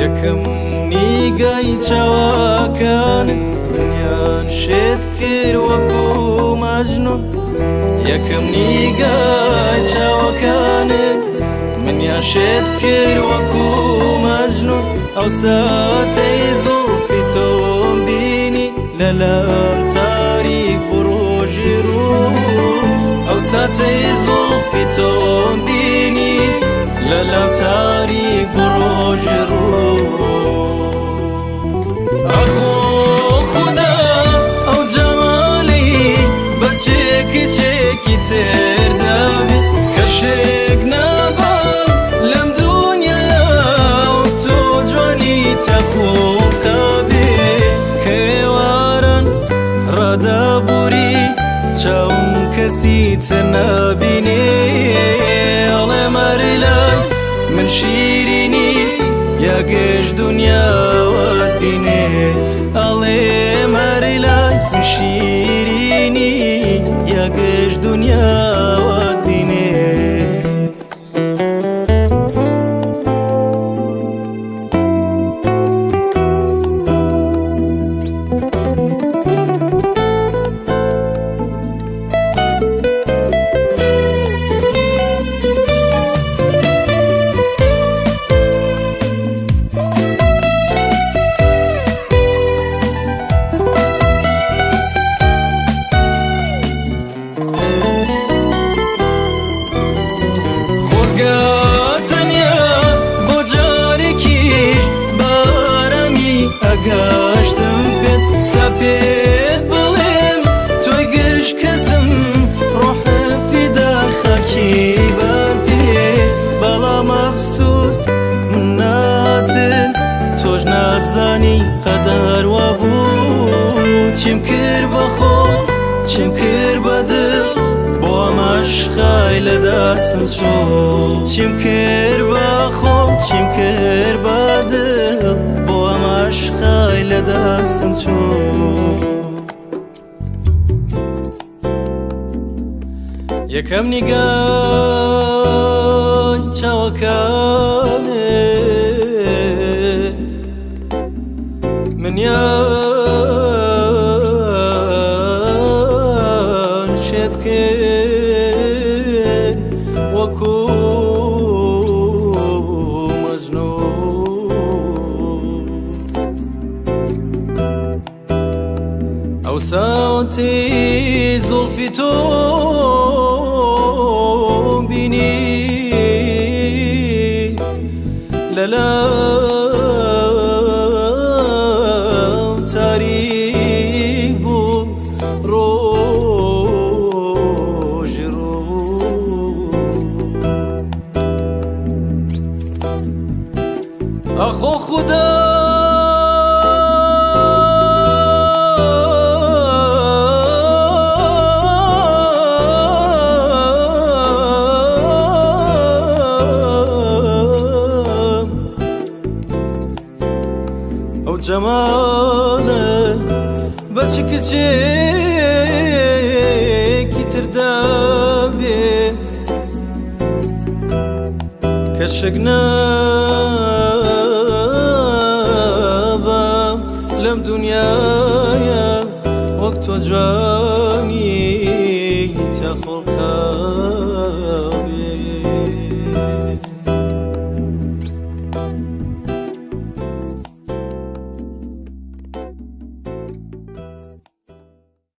یەکەم نیگەی چاواکان دنیان شێت کرد وەکو مەجنون یەکەم نیگای چاوەکانت منیان شێت کرد وەکو مەجنون ئەو ساتەی زۆفی تۆم بینی لە لەم تاریک بڕۆژی ڕوو ئەو ساتەی زۆفی تۆم بینی لە لەم تاریک ڕۆژ ڕوو ئەخۆ خوددا ئەو جەمالی بە چێکی چێکی تێدەبێت کە شێک نەبە لەم دنیا تۆ جوانی تەخۆتەبێ کێوارن ڕەدەبووری چاوم کەسی تە نەبینێ من شیرینی یەگەش دنیاوە دینێ ئەڵێ مەریلای من شیرینی یەگەش دنیا گەشتم پێت تا پێت بڵێم تۆی گەشت کەسم ڕۆحفیدا خەکی بەر پێ بەڵام ئەفسوس من ناتن تۆش نازانی قەدەروا بوو چیم کرد بە خۆ چیم کرد بە دڵ بۆ ئەمەشخای لە دەستم چۆ چیم کرد بە خۆم چیم کرد بە دڵ خیلی دستم چون یکم نگاه چاکم ساعتي زلفی تو لا لا cemanan Beçi kiçik itirde bi Keşekne ben Lem dünyaya Vaktu cani Te korkar